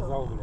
casal. Né?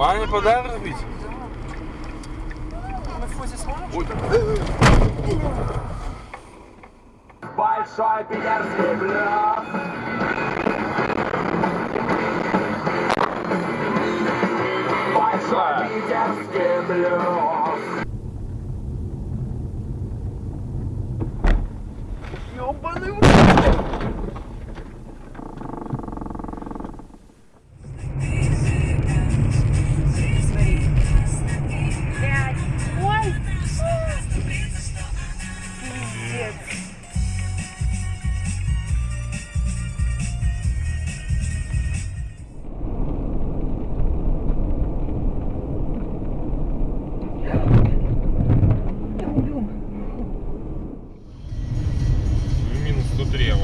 Маме подарок бить? На входе сможешь? Большой питерский блюд. Большой питерский блюд.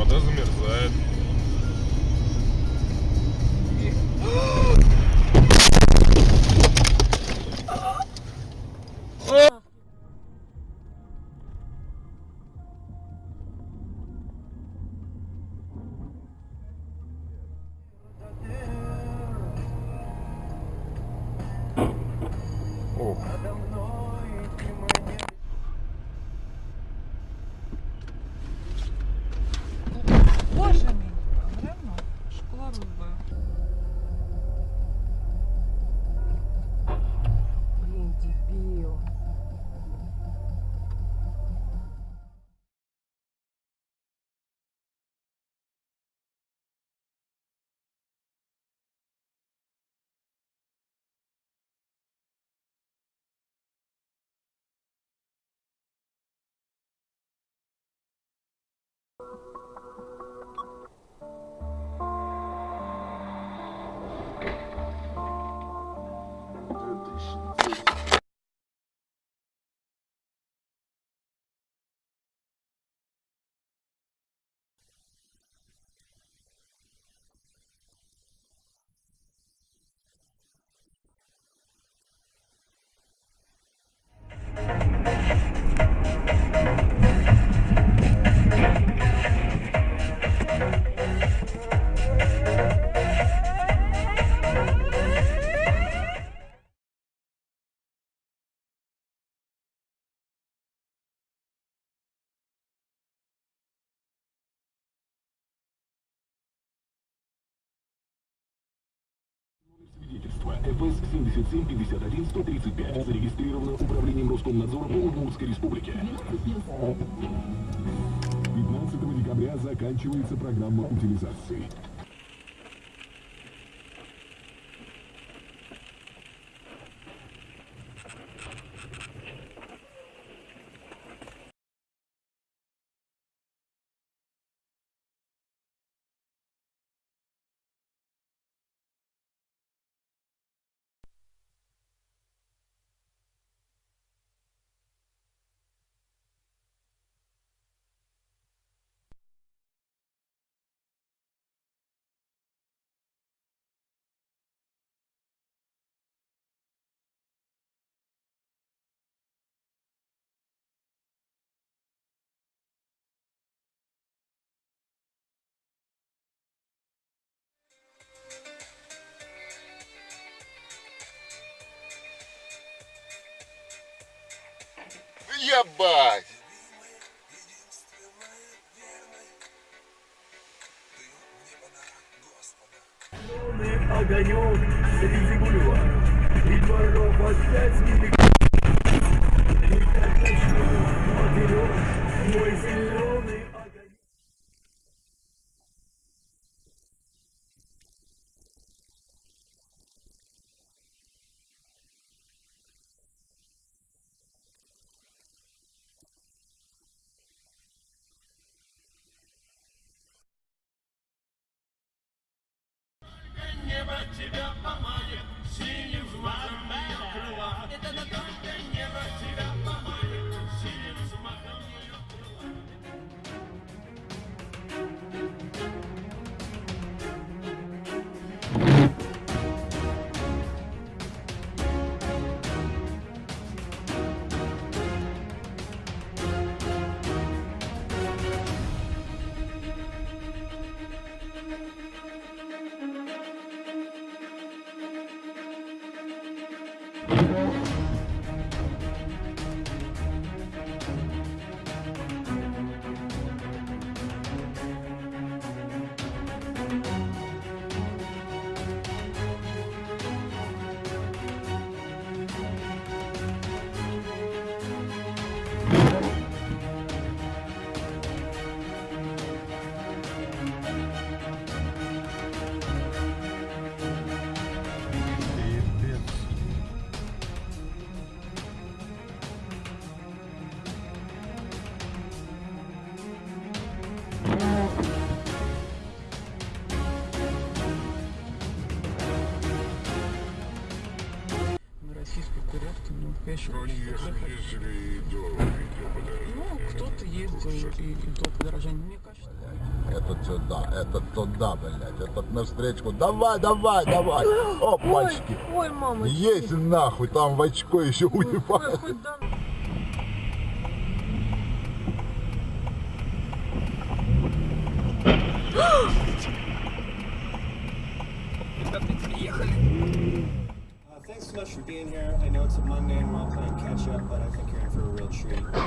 вода замерзает. ФС 77 51 135. Зарегистрировано Управлением Роскомнадзора по Удмуртской Республике. 15 декабря заканчивается программа утилизации. Ебать! огонек среди бульваров И дворов опять мелькает российской курорте, ну, конечно, Ну, кто-то ездил и, и то подорожание. Мне кажется, Этот сюда, этот туда, блядь, этот на встречку. Давай, давай, давай. Опачки. Ой, мама. Есть нахуй, там в очко еще уебает.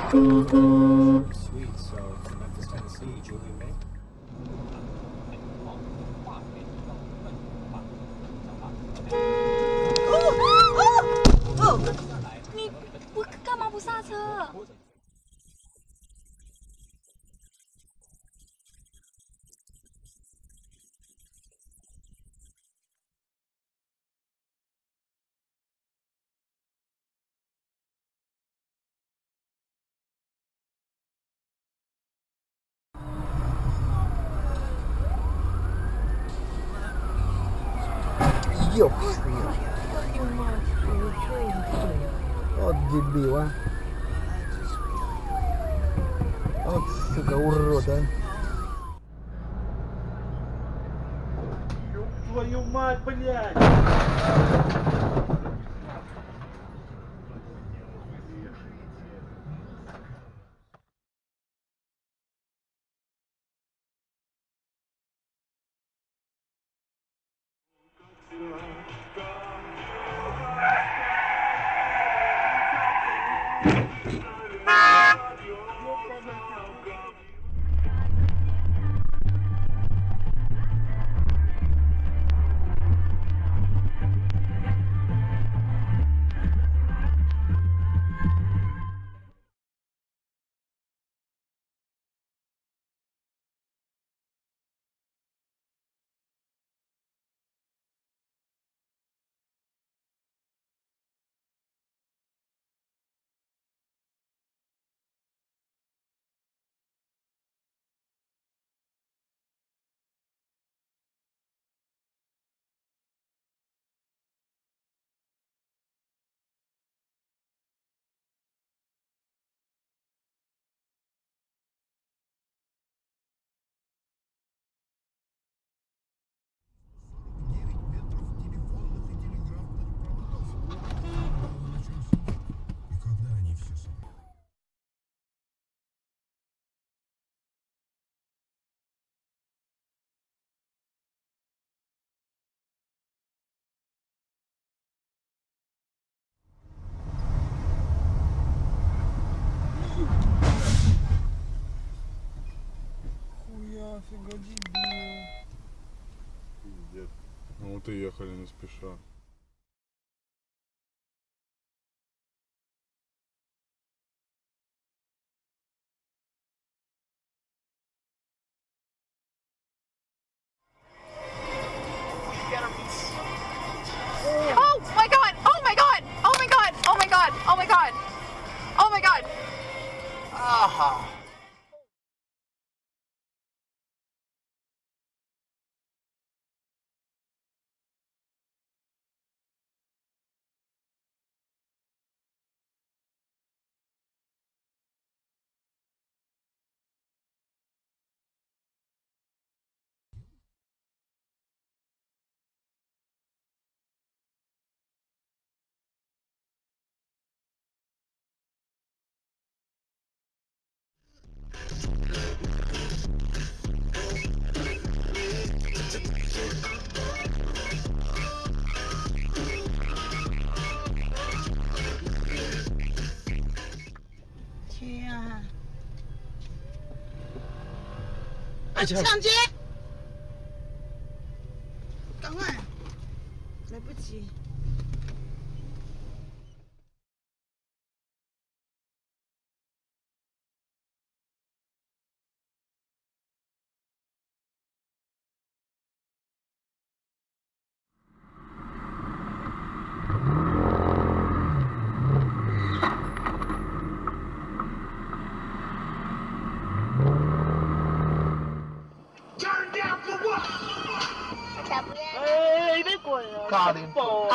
Sweet. So, from Memphis, Tennessee, Julie May. Ёб Вот дебила. Вот, сука, урода. Твою мать, блядь! Пиздец. Ну вот и ехали не спеша. 抢劫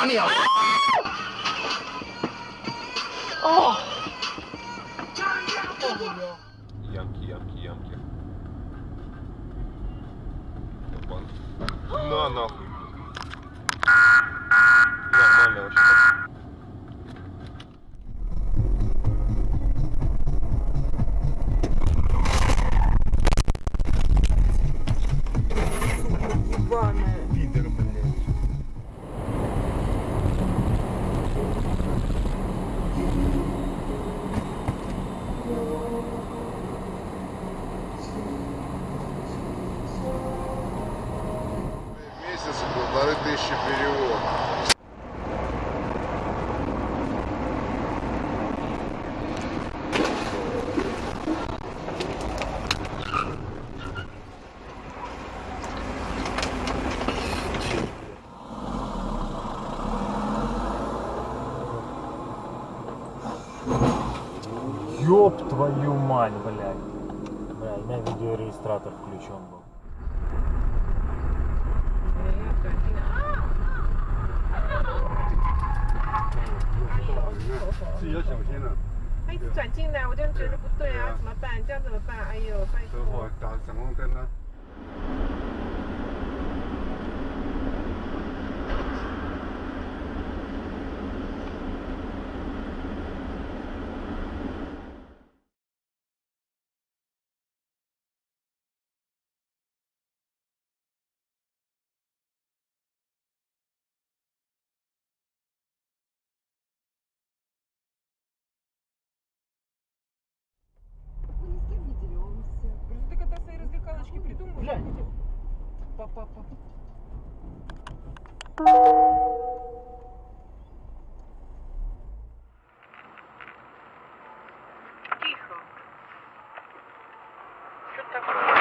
打你啊！твою мать, блядь. Бля, у меня видеорегистратор включен был.他一直转进来，我就觉得不对啊，怎么办？这样怎么办？哎呦，拜托。 Папа, папа. Тихо. Что такое?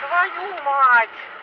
Твою мать!